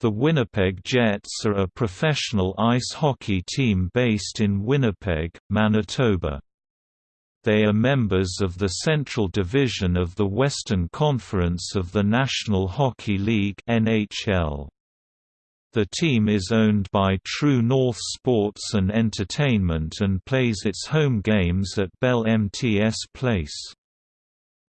The Winnipeg Jets are a professional ice hockey team based in Winnipeg, Manitoba. They are members of the Central Division of the Western Conference of the National Hockey League NHL. The team is owned by True North Sports and Entertainment and plays its home games at Bell MTS Place.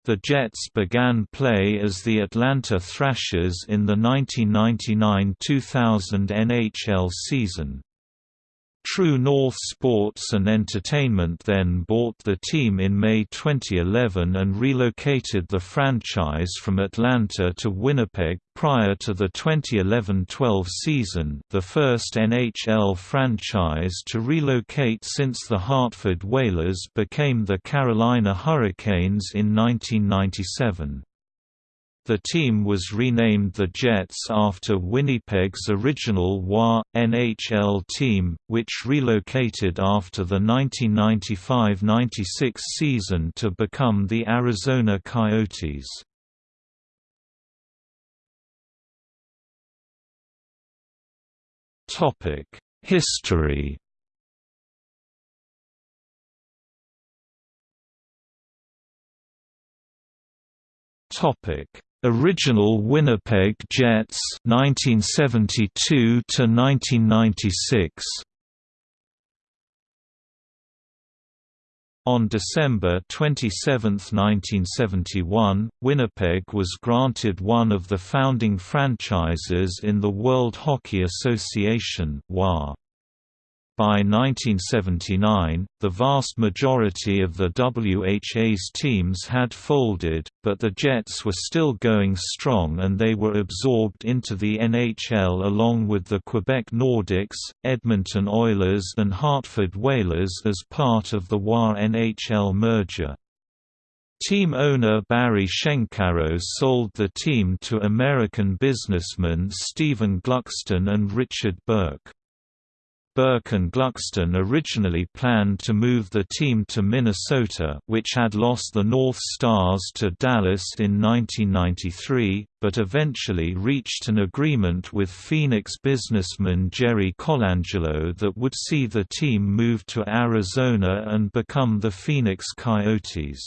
The Jets began play as the Atlanta Thrashers in the 1999–2000 NHL season. True North Sports and Entertainment then bought the team in May 2011 and relocated the franchise from Atlanta to Winnipeg prior to the 2011–12 season the first NHL franchise to relocate since the Hartford Whalers became the Carolina Hurricanes in 1997. The team was renamed the Jets after Winnipeg's original WA, NHL team, which relocated after the 1995–96 season to become the Arizona Coyotes. History Topic Original Winnipeg Jets 1972 to 1996 On December 27, 1971, Winnipeg was granted one of the founding franchises in the World Hockey Association WHA. By 1979, the vast majority of the WHA's teams had folded, but the Jets were still going strong and they were absorbed into the NHL along with the Quebec Nordiques, Edmonton Oilers and Hartford Whalers as part of the WHA NHL merger. Team owner Barry Shenkarow sold the team to American businessmen Stephen Gluckstern and Richard Burke. Burke and Gluckstern originally planned to move the team to Minnesota which had lost the North Stars to Dallas in 1993, but eventually reached an agreement with Phoenix businessman Jerry Colangelo that would see the team move to Arizona and become the Phoenix Coyotes.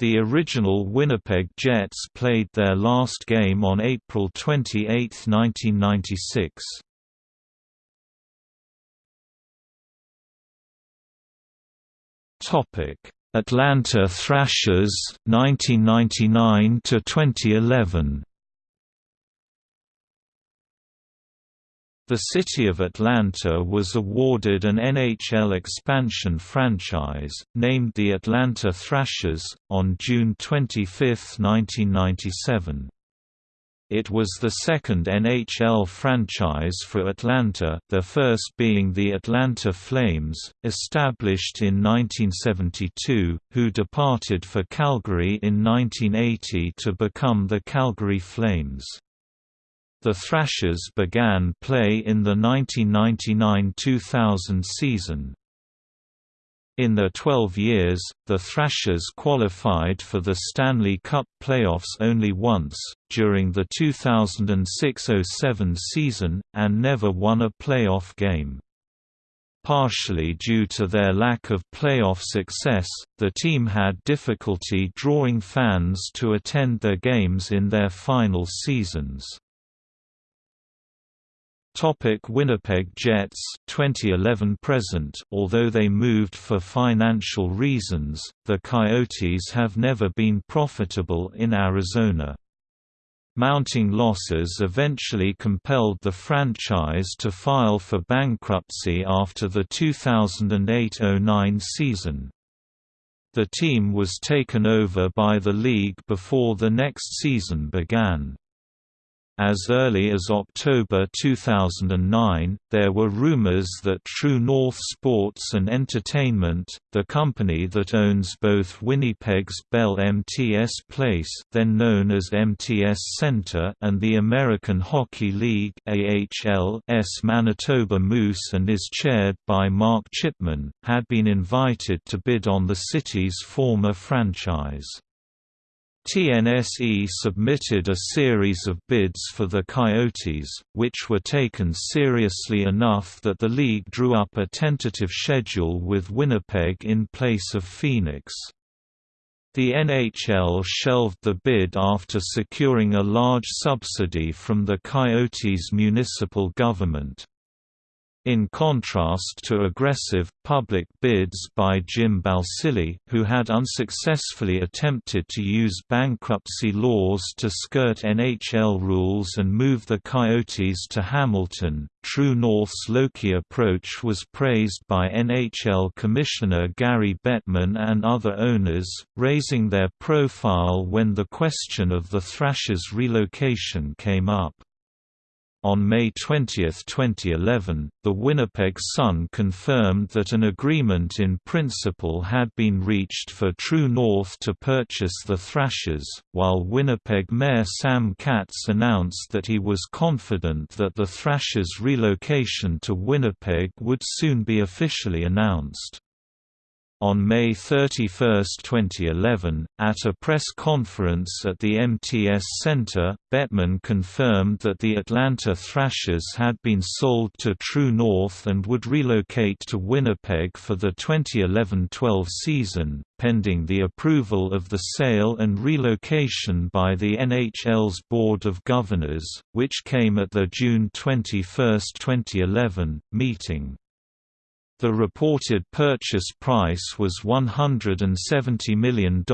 The original Winnipeg Jets played their last game on April 28, 1996. Topic: Atlanta Thrashers 1999 to 2011. The city of Atlanta was awarded an NHL expansion franchise, named the Atlanta Thrashers, on June 25, 1997. It was the second NHL franchise for Atlanta, the first being the Atlanta Flames, established in 1972, who departed for Calgary in 1980 to become the Calgary Flames. The Thrashers began play in the 1999–2000 season. In their 12 years, the Thrashers qualified for the Stanley Cup playoffs only once, during the 2006–07 season, and never won a playoff game. Partially due to their lack of playoff success, the team had difficulty drawing fans to attend their games in their final seasons. Topic Winnipeg Jets 2011 present Although they moved for financial reasons, the Coyotes have never been profitable in Arizona. Mounting losses eventually compelled the franchise to file for bankruptcy after the 2008–09 season. The team was taken over by the league before the next season began. As early as October 2009, there were rumors that True North Sports and Entertainment, the company that owns both Winnipeg's Bell MTS Place then known as MTS Center and the American Hockey League AHL's Manitoba Moose and is chaired by Mark Chipman, had been invited to bid on the city's former franchise. TNSE submitted a series of bids for the Coyotes, which were taken seriously enough that the league drew up a tentative schedule with Winnipeg in place of Phoenix. The NHL shelved the bid after securing a large subsidy from the Coyotes' municipal government. In contrast to aggressive, public bids by Jim Balsillie, who had unsuccessfully attempted to use bankruptcy laws to skirt NHL rules and move the Coyotes to Hamilton, True North's low-key approach was praised by NHL Commissioner Gary Bettman and other owners, raising their profile when the question of the Thrashers' relocation came up. On May 20, 2011, the Winnipeg Sun confirmed that an agreement in principle had been reached for True North to purchase the Thrashers, while Winnipeg Mayor Sam Katz announced that he was confident that the Thrashers' relocation to Winnipeg would soon be officially announced. On May 31, 2011, at a press conference at the MTS Center, Bettman confirmed that the Atlanta Thrashers had been sold to True North and would relocate to Winnipeg for the 2011–12 season, pending the approval of the sale and relocation by the NHL's Board of Governors, which came at the June 21, 2011, meeting. The reported purchase price was $170 million,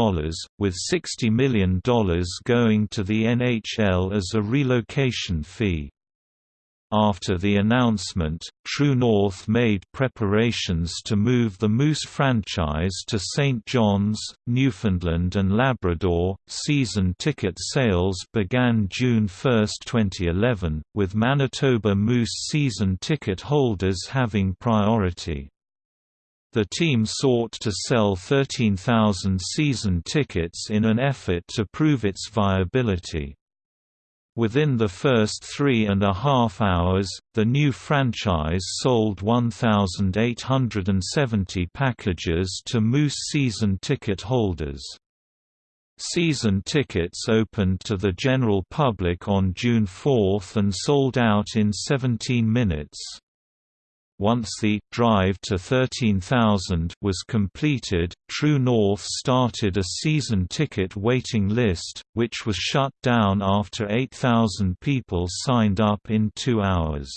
with $60 million going to the NHL as a relocation fee. After the announcement, True North made preparations to move the Moose franchise to St. John's, Newfoundland and Labrador. Season ticket sales began June 1, 2011, with Manitoba Moose season ticket holders having priority. The team sought to sell 13,000 season tickets in an effort to prove its viability. Within the first three and a half hours, the new franchise sold 1,870 packages to Moose season ticket holders. Season tickets opened to the general public on June 4 and sold out in 17 minutes. Once the drive to 13,000 was completed, True North started a season ticket waiting list, which was shut down after 8,000 people signed up in two hours.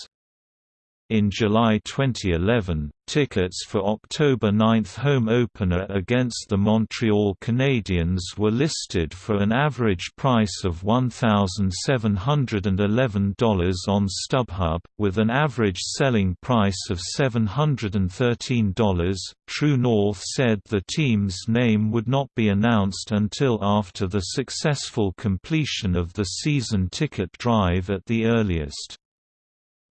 In July 2011, tickets for October 9th home opener against the Montreal Canadiens were listed for an average price of $1,711 on StubHub, with an average selling price of $713. True North said the team's name would not be announced until after the successful completion of the season ticket drive at the earliest.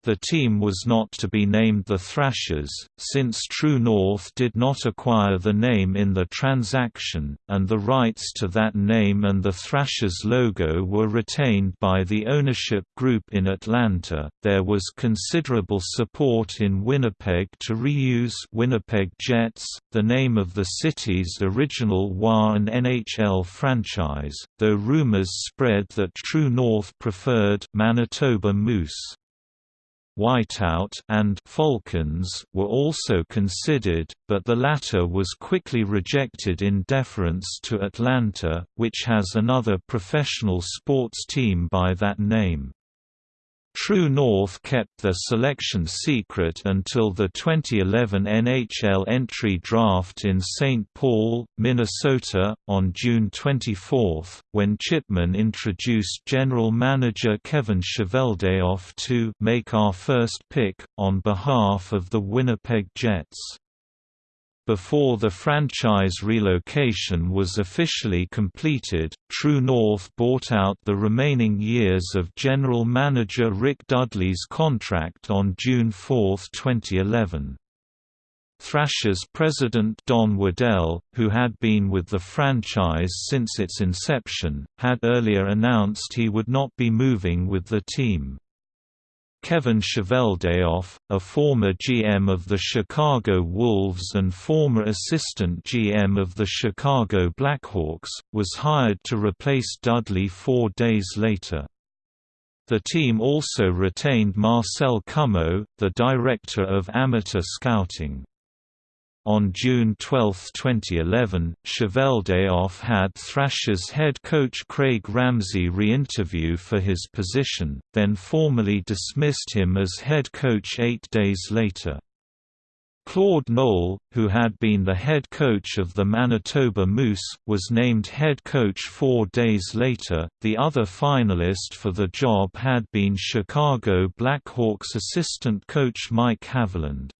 The team was not to be named the Thrashers, since True North did not acquire the name in the transaction, and the rights to that name and the Thrashers logo were retained by the ownership group in Atlanta. There was considerable support in Winnipeg to reuse Winnipeg Jets, the name of the city's original WA and NHL franchise, though rumors spread that True North preferred Manitoba Moose. Whiteout and Falcons were also considered, but the latter was quickly rejected in deference to Atlanta, which has another professional sports team by that name. True North kept their selection secret until the 2011 NHL entry draft in St. Paul, Minnesota, on June 24, when Chipman introduced general manager Kevin Cheveldayoff to make our first pick, on behalf of the Winnipeg Jets. Before the franchise relocation was officially completed, True North bought out the remaining years of general manager Rick Dudley's contract on June 4, 2011. Thrashers president Don Waddell, who had been with the franchise since its inception, had earlier announced he would not be moving with the team. Kevin Cheveldayoff, a former GM of the Chicago Wolves and former assistant GM of the Chicago Blackhawks, was hired to replace Dudley four days later. The team also retained Marcel Comeau, the director of amateur scouting. On June 12, 2011, Cheveldayoff had Thrashers head coach Craig Ramsay re-interview for his position, then formally dismissed him as head coach eight days later. Claude Noel, who had been the head coach of the Manitoba Moose, was named head coach four days later. The other finalist for the job had been Chicago Blackhawks assistant coach Mike Haviland.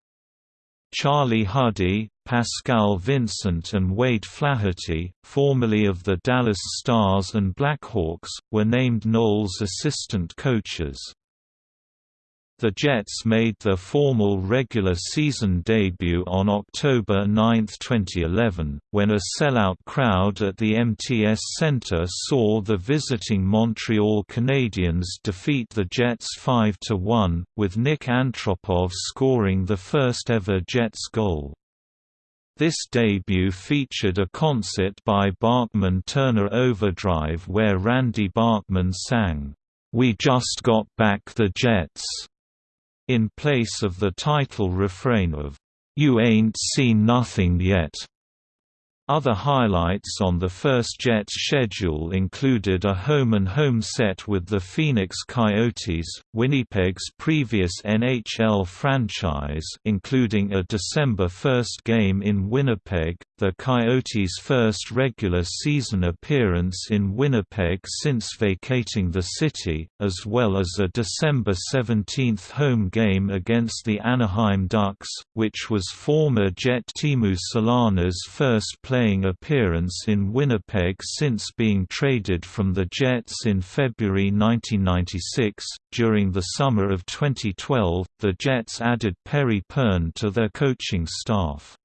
Charlie Huddy, Pascal Vincent and Wade Flaherty, formerly of the Dallas Stars and Blackhawks, were named Noel's assistant coaches. The Jets made their formal regular season debut on October 9, 2011, when a sellout crowd at the MTS Centre saw the visiting Montreal Canadiens defeat the Jets 5–1, with Nick Antropov scoring the first-ever Jets goal. This debut featured a concert by Bachman Turner Overdrive where Randy Bachman sang, "'We Just Got Back the Jets' in place of the title refrain of, "'You Ain't Seen Nothing Yet' Other highlights on the first Jets schedule included a home-and-home set with the Phoenix Coyotes, Winnipeg's previous NHL franchise including a December 1 game in Winnipeg, the Coyotes' first regular season appearance in Winnipeg since vacating the city, as well as a December 17 home game against the Anaheim Ducks, which was former Jet Teemu Selänne's first playing appearance in Winnipeg since being traded from the Jets in February 1996. During the summer of 2012, the Jets added Perry Pearn to their coaching staff.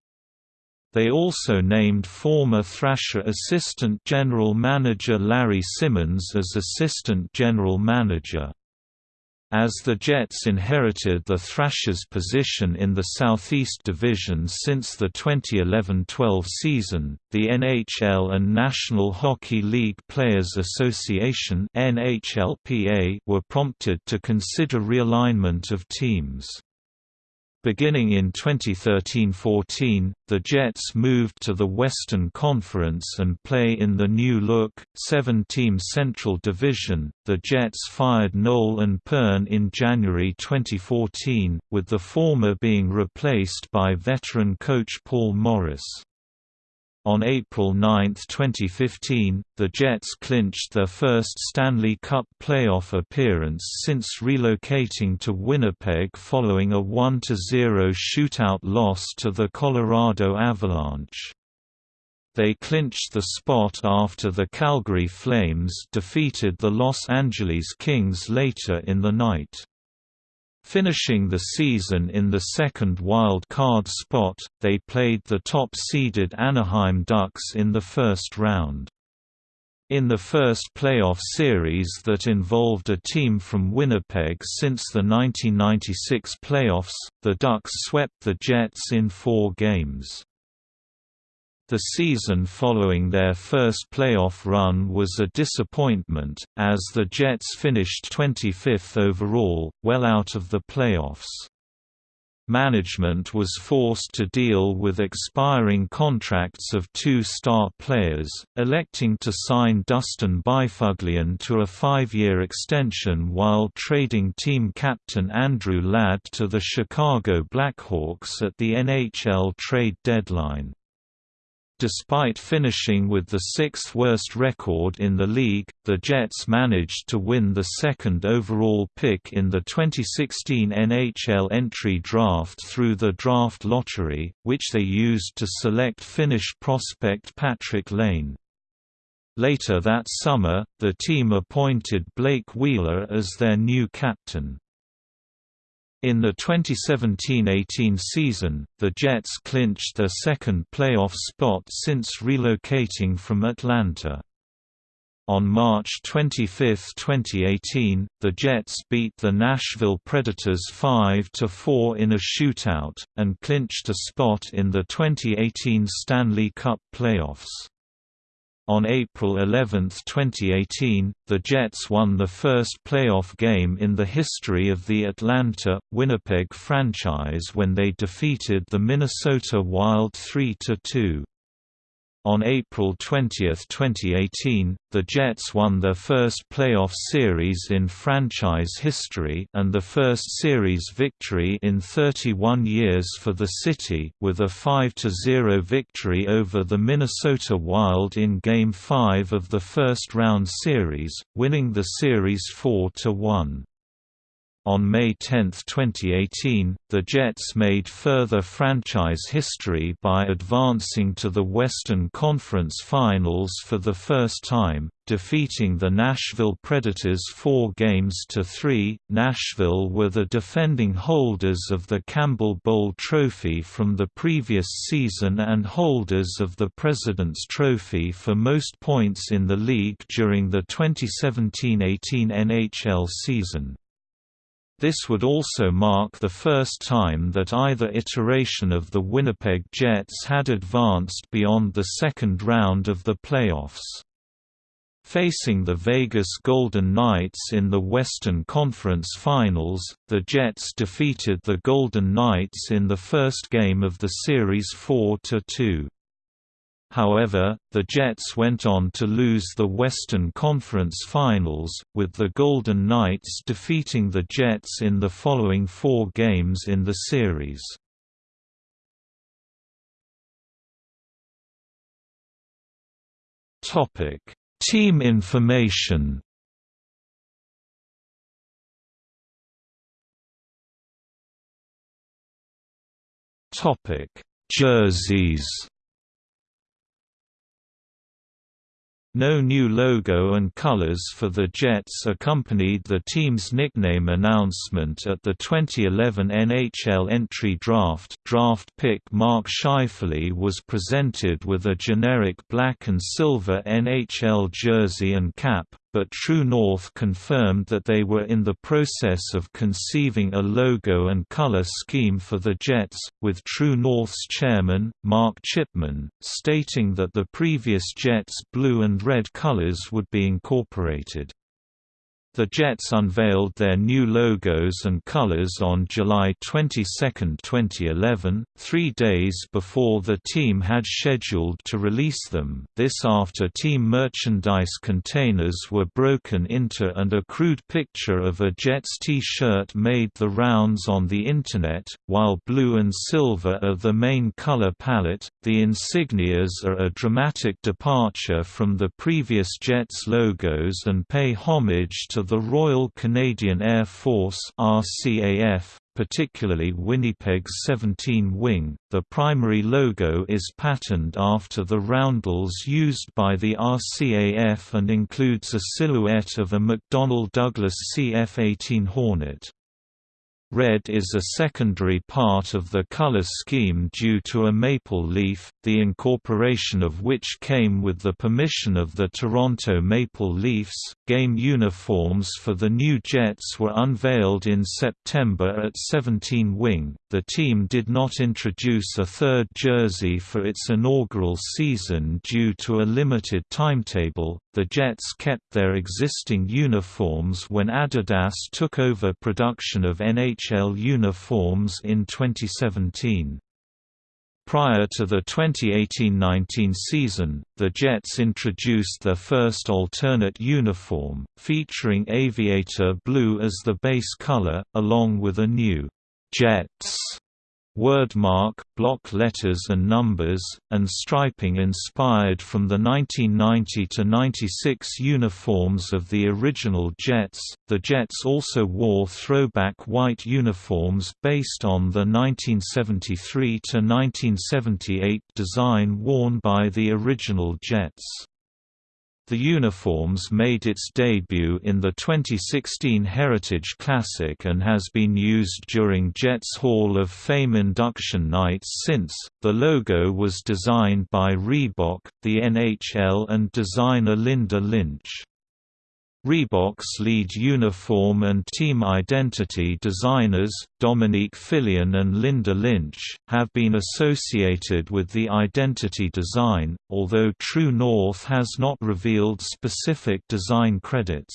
They also named former Thrasher assistant general manager Larry Simmons as assistant general manager. As the Jets inherited the Thrashers' position in the Southeast Division since the 2011–12 season, the NHL and National Hockey League Players Association were prompted to consider realignment of teams. Beginning in 2013–14, the Jets moved to the Western Conference and play in the new-look, seven-team Central Division. The Jets fired Noel and Pearn in January 2014, with the former being replaced by veteran coach Paul Maurice. On April 9, 2015, the Jets clinched their first Stanley Cup playoff appearance since relocating to Winnipeg following a 1–0 shootout loss to the Colorado Avalanche. They clinched the spot after the Calgary Flames defeated the Los Angeles Kings later in the night. Finishing the season in the second wild card spot, they played the top-seeded Anaheim Ducks in the first round. In the first playoff series that involved a team from Winnipeg since the 1996 playoffs, the Ducks swept the Jets in four games. The season following their first playoff run was a disappointment, as the Jets finished 25th overall, well out of the playoffs. Management was forced to deal with expiring contracts of two star players, electing to sign Dustin Byfuglien to a five-year extension while trading team captain Andrew Ladd to the Chicago Blackhawks at the NHL trade deadline. Despite finishing with the sixth worst record in the league, the Jets managed to win the second overall pick in the 2016 NHL entry draft through the draft lottery, which they used to select Finnish prospect Patrik Laine. Later that summer, the team appointed Blake Wheeler as their new captain. In the 2017–18 season, the Jets clinched their second playoff spot since relocating from Atlanta. On March 25, 2018, the Jets beat the Nashville Predators 5–4 in a shootout, and clinched a spot in the 2018 Stanley Cup playoffs. On April 11, 2018, the Jets won the first playoff game in the history of the Atlanta, Winnipeg franchise when they defeated the Minnesota Wild 3–2. On April 20, 2018, the Jets won their first playoff series in franchise history and the first series victory in 31 years for the city, with a 5–0 victory over the Minnesota Wild in Game 5 of the first-round series, winning the series 4–1. On May 10, 2018, the Jets made further franchise history by advancing to the Western Conference Finals for the first time, defeating the Nashville Predators 4 games to 3. Nashville were the defending holders of the Campbell Bowl trophy from the previous season and holders of the President's Trophy for most points in the league during the 2017–18 NHL season. This would also mark the first time that either iteration of the Winnipeg Jets had advanced beyond the second round of the playoffs. Facing the Vegas Golden Knights in the Western Conference Finals, the Jets defeated the Golden Knights in the first game of the series 4–2. However, the Jets went on to lose the Western Conference Finals, with the Golden Knights defeating the Jets in the following four games in the series. Team information Jerseys No new logo and colors for the Jets accompanied the team's nickname announcement at the 2011 NHL entry draft. Draft pick Mark Scheifele was presented with a generic black and silver NHL jersey and cap, but True North confirmed that they were in the process of conceiving a logo and color scheme for the Jets, with True North's chairman, Mark Chipman, stating that the previous Jets' blue and red colors would be incorporated. The Jets unveiled their new logos and colors on July 22, 2011, three days before the team had scheduled to release them. This after team merchandise containers were broken into and a crude picture of a Jets t-shirt made the rounds on the Internet, while blue and silver are the main color palette, the insignias are a dramatic departure from the previous Jets logos and pay homage to the Royal Canadian Air Force RCAF, particularly Winnipeg's 17 Wing. The primary logo is patterned after the roundels used by the RCAF and includes a silhouette of a McDonnell Douglas CF-18 Hornet. Red is a secondary part of the color scheme due to a maple leaf, the incorporation of which came with the permission of the Toronto Maple Leafs. Game uniforms for the new Jets were unveiled in September at 17 Wing. The team did not introduce a third jersey for its inaugural season due to a limited timetable. The Jets kept their existing uniforms when Adidas took over production of NHL uniforms in 2017. Prior to the 2018–19 season, the Jets introduced their first alternate uniform, featuring aviator blue as the base color, along with a new «Jets» wordmark, block letters and numbers, and striping inspired from the 1990–96 uniforms of the original Jets. The Jets also wore throwback white uniforms based on the 1973–1978 design worn by the original Jets. The uniforms made its debut in the 2016 Heritage Classic and has been used during Jets Hall of Fame induction nights since. The logo was designed by Reebok, the NHL, and designer Linda Lynch. Reebok's lead uniform and team identity designers, Dominique Filion and Linda Lynch, have been associated with the identity design, although True North has not revealed specific design credits.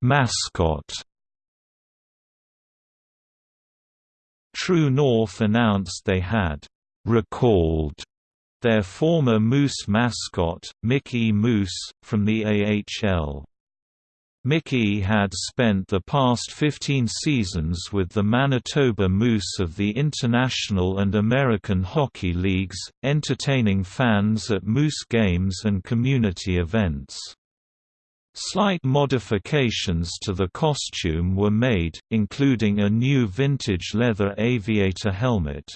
Mascot True North announced they had recalled their former Moose mascot, Mickey Moose, from the AHL. Mickey had spent the past 15 seasons with the Manitoba Moose of the International and American Hockey Leagues, entertaining fans at Moose games and community events. Slight modifications to the costume were made, including a new vintage leather aviator helmet.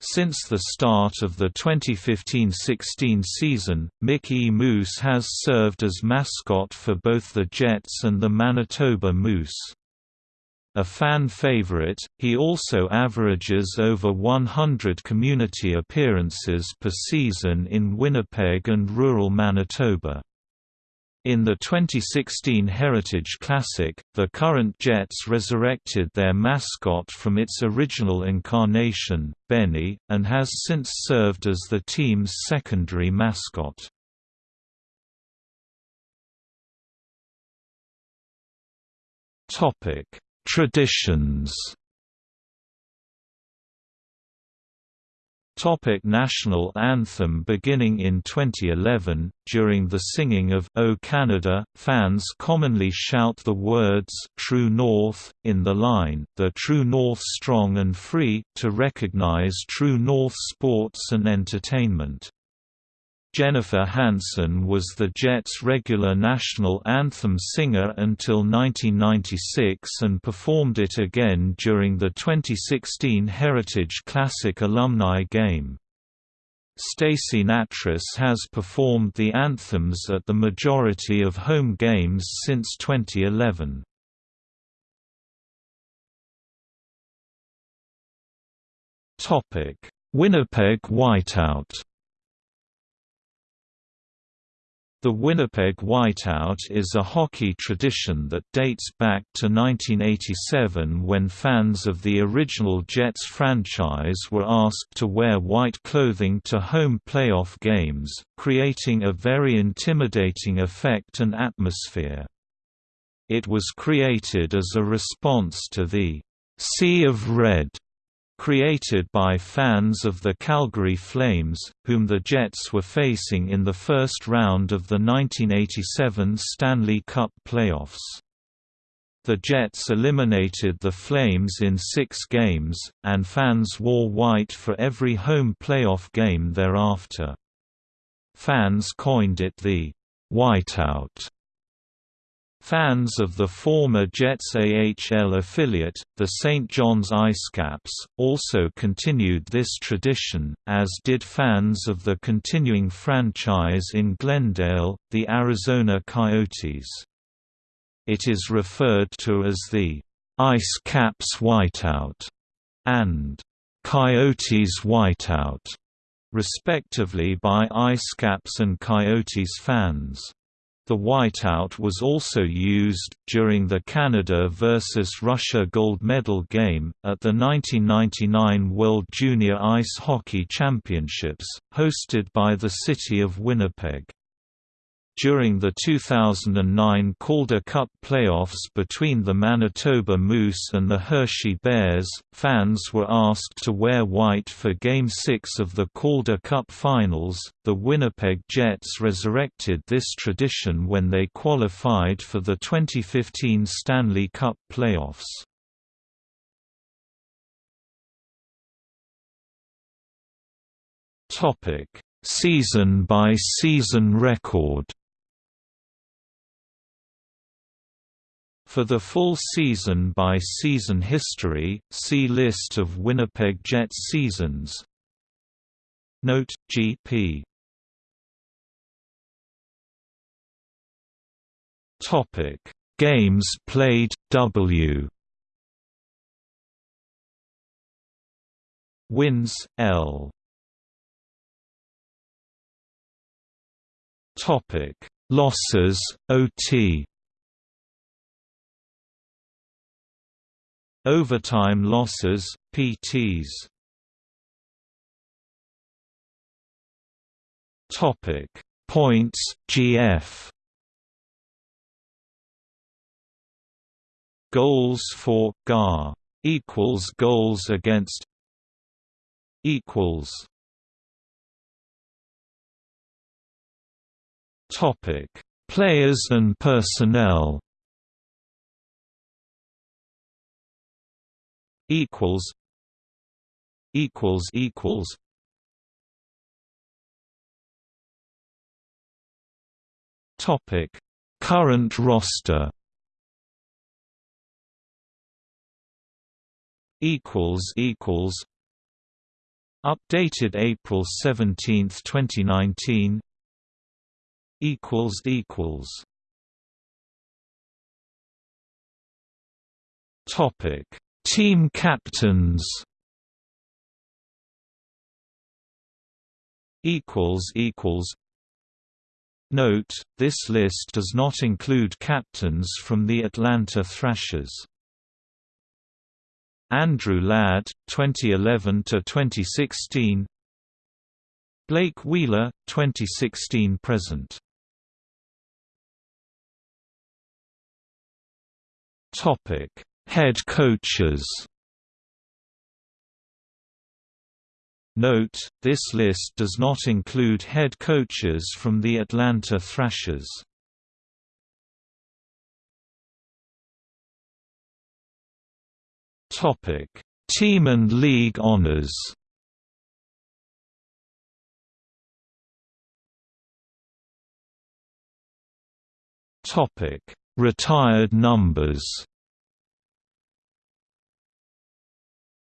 Since the start of the 2015–16 season, Mickey Moose has served as mascot for both the Jets and the Manitoba Moose. A fan favorite, he also averages over 100 community appearances per season in Winnipeg and rural Manitoba. In the 2016 Heritage Classic, the current Jets resurrected their mascot from its original incarnation, Benny, and has since served as the team's secondary mascot. Traditions Topic National Anthem Beginning in 2011, during the singing of O Canada, fans commonly shout the words True North, in the line, The True North Strong and Free, to recognize True North sports and entertainment. Jennifer Hanson was the Jets' regular national anthem singer until 1996 and performed it again during the 2016 Heritage Classic alumni game. Stacey Nattrass has performed the anthems at the majority of home games since 2011. Winnipeg Whiteout The Winnipeg Whiteout is a hockey tradition that dates back to 1987 when fans of the original Jets franchise were asked to wear white clothing to home playoff games, creating a very intimidating effect and atmosphere. It was created as a response to the «Sea of Red» created by fans of the Calgary Flames, whom the Jets were facing in the first round of the 1987 Stanley Cup playoffs. The Jets eliminated the Flames in six games, and fans wore white for every home playoff game thereafter. Fans coined it the Whiteout Fans of the former Jets AHL affiliate, the St. John's IceCaps, also continued this tradition, as did fans of the continuing franchise in Glendale, the Arizona Coyotes. It is referred to as the Ice Caps Whiteout and Coyotes Whiteout, respectively by Ice Caps and Coyotes fans. The whiteout was also used, during the Canada vs. Russia gold medal game, at the 1999 World Junior Ice Hockey Championships, hosted by the city of Winnipeg. During the 2009 Calder Cup playoffs between the Manitoba Moose and the Hershey Bears, fans were asked to wear white for Game 6 of the Calder Cup Finals. The Winnipeg Jets resurrected this tradition when they qualified for the 2015 Stanley Cup playoffs. Topic: Season by season record. For the full season by season history, see List of Winnipeg Jets seasons. Note, GP Topic: Games played W. Wins L. Topic: Losses OT. Overtime losses PTs. Topic: Points GF. Goals for GAR equals goals against equals. Topic. Players and personnel equals equals equals. Topic. Current roster. Equals equals. Updated April 17, 2019 equals equals. Topic team captains equals equals Note, this list does not include captains from the Atlanta Thrashers. Andrew Ladd, 2011 to 2016. Blake Wheeler, 2016 present. Topic: Head coaches. Note, this list does not include head coaches from the Atlanta Thrashers. Topic: Team and league honors. Topic: Retired numbers.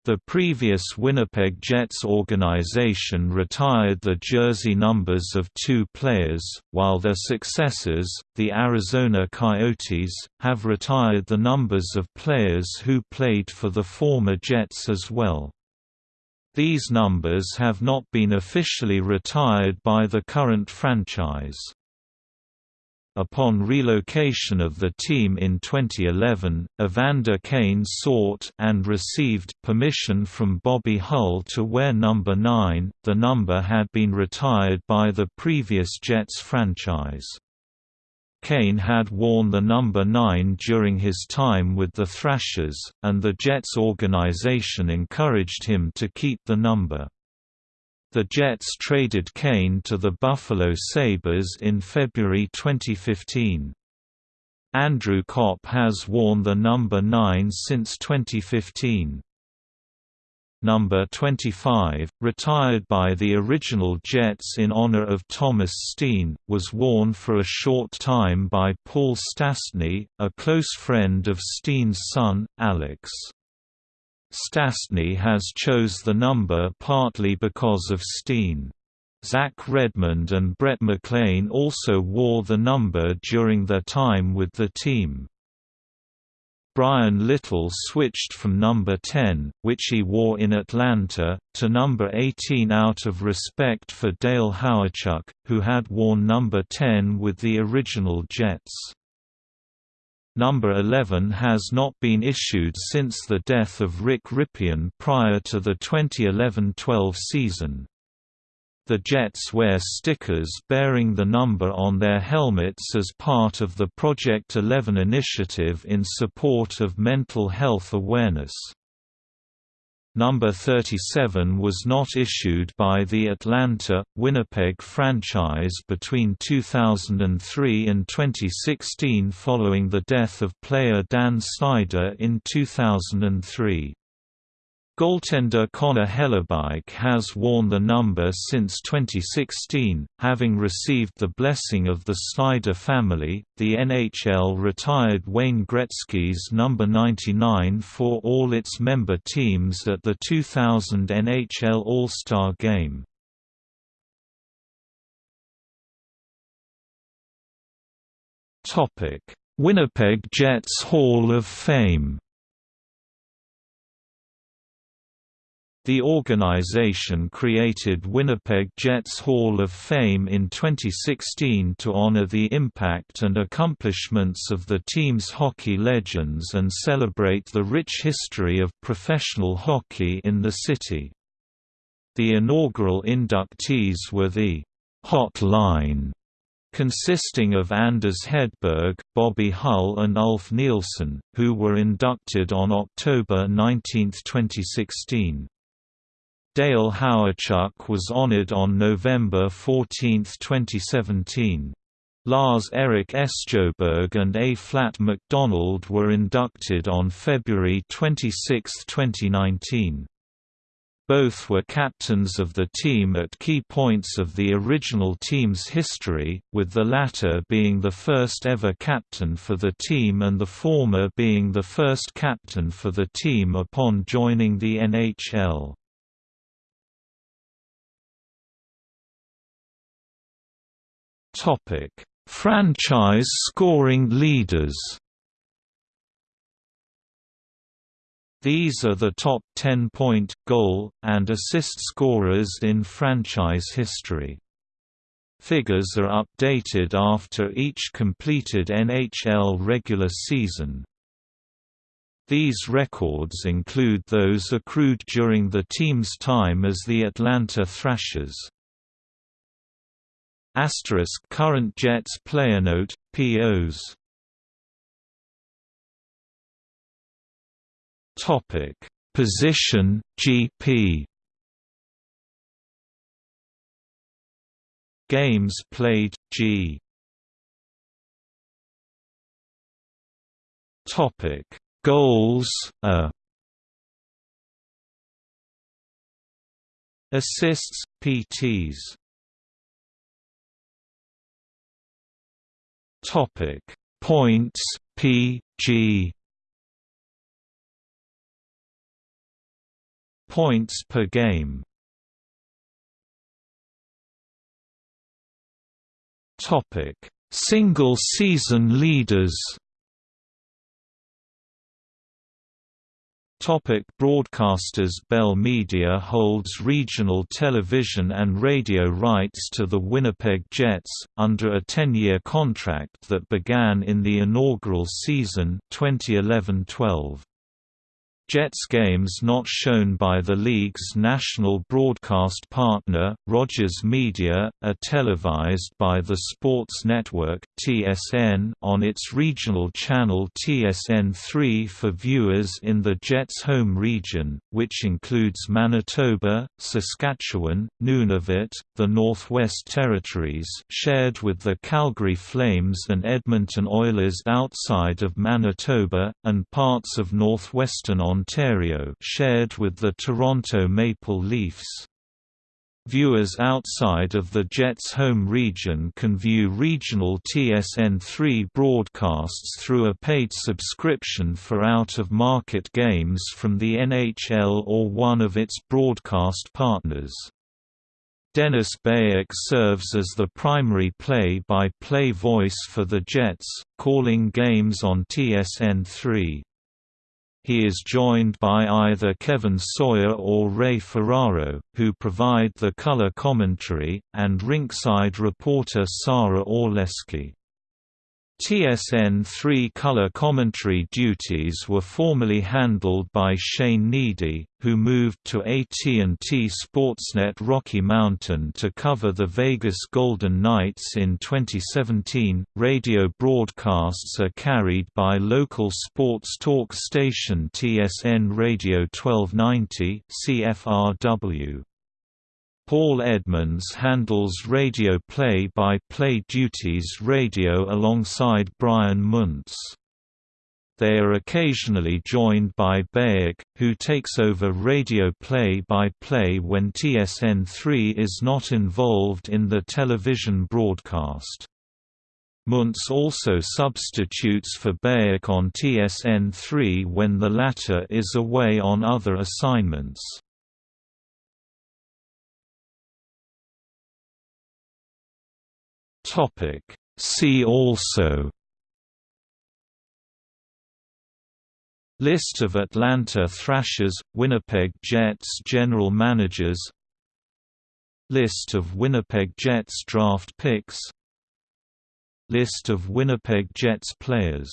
The previous Winnipeg Jets organization retired the jersey numbers of two players, while their successors, the Arizona Coyotes, have retired the numbers of players who played for the former Jets as well. These numbers have not been officially retired by the current franchise. Upon relocation of the team in 2011, Evander Kane sought and received permission from Bobby Hull to wear number 9. The number had been retired by the previous Jets franchise. Kane had worn the number 9 during his time with the Thrashers, and the Jets organization encouraged him to keep the number. The Jets traded Kane to the Buffalo Sabres in February 2015. Andrew Copp has worn the number 9 since 2015. Number 25, retired by the original Jets in honor of Thomas Steen, was worn for a short time by Paul Stastny, a close friend of Steen's son, Alex. Stastny has chose the number partly because of Steen. Zach Redmond and Brett McLean also wore the number during their time with the team. Bryan Little switched from number 10, which he wore in Atlanta, to number 18 out of respect for Dale Hawerchuk, who had worn number 10 with the original Jets. Number 11 has not been issued since the death of Rick Rypien prior to the 2011–12 season. The Jets wear stickers bearing the number on their helmets as part of the Project 11 initiative in support of mental health awareness. Number 37 was not issued by the Atlanta, Winnipeg franchise between 2003 and 2016 following the death of player Dan Snyder in 2003. Goaltender Connor Hellebuyck has worn the number since 2016, having received the blessing of the Snyder family. The NHL retired Wayne Gretzky's number 99 for all its member teams at the 2000 NHL All-Star Game. Topic: Winnipeg Jets Hall of Fame. The organization created Winnipeg Jets Hall of Fame in 2016 to honor the impact and accomplishments of the team's hockey legends and celebrate the rich history of professional hockey in the city. The inaugural inductees were the Hot Line consisting of Anders Hedberg, Bobby Hull and Ulf Nilsson, who were inducted on October 19, 2016. Dale Hawerchuk was honored on November 14, 2017. Lars Erik Sjöberg and A. Flat McDonald were inducted on February 26, 2019. Both were captains of the team at key points of the original team's history, with the latter being the first ever captain for the team and the former being the first captain for the team upon joining the NHL. Topic: Franchise scoring leaders. These are the top 10-point, goal, and assist scorers in franchise history. Figures are updated after each completed NHL regular season. These records include those accrued during the team's time as the Atlanta Thrashers. Asterisk current Jets player note POs. Topic. Position GP Games played G. Topic. Goals A. Assists PTs Topic. Points PG Points per game. Topic. Single season leaders Topic broadcasters Bell Media holds regional television and radio rights to the Winnipeg Jets, under a 10-year contract that began in the inaugural season 2011-12. Jets games not shown by the league's national broadcast partner, Rogers Media, are televised by the Sports Network (TSN) on its regional channel TSN3 for viewers in the Jets' home region, which includes Manitoba, Saskatchewan, Nunavut, the Northwest Territories, shared with the Calgary Flames and Edmonton Oilers outside of Manitoba, and parts of northwestern Ontario shared with the Toronto Maple Leafs. Viewers outside of the Jets' home region can view regional TSN3 broadcasts through a paid subscription for out-of-market games from the NHL or one of its broadcast partners. Dennis Beyak serves as the primary play-by-play -play voice for the Jets, calling games on TSN3. He is joined by either Kevin Sawyer or Ray Ferraro, who provide the color commentary, and rinkside reporter Sara Orlesky. TSN-3 color commentary duties were formerly handled by Shane Hnidy, who moved to AT&T Sportsnet Rocky Mountain to cover the Vegas Golden Knights in 2017. Radio broadcasts are carried by local sports talk station TSN Radio 1290 CFRW. Paul Edmonds handles radio play-by-play -play duties radio alongside Brian Munz. They are occasionally joined by Beyak, who takes over radio play-by-play -play when TSN3 is not involved in the television broadcast. Munz also substitutes for Beyak on TSN3 when the latter is away on other assignments. See also List of Atlanta Thrashers, Winnipeg Jets general managers List of Winnipeg Jets draft picks List of Winnipeg Jets players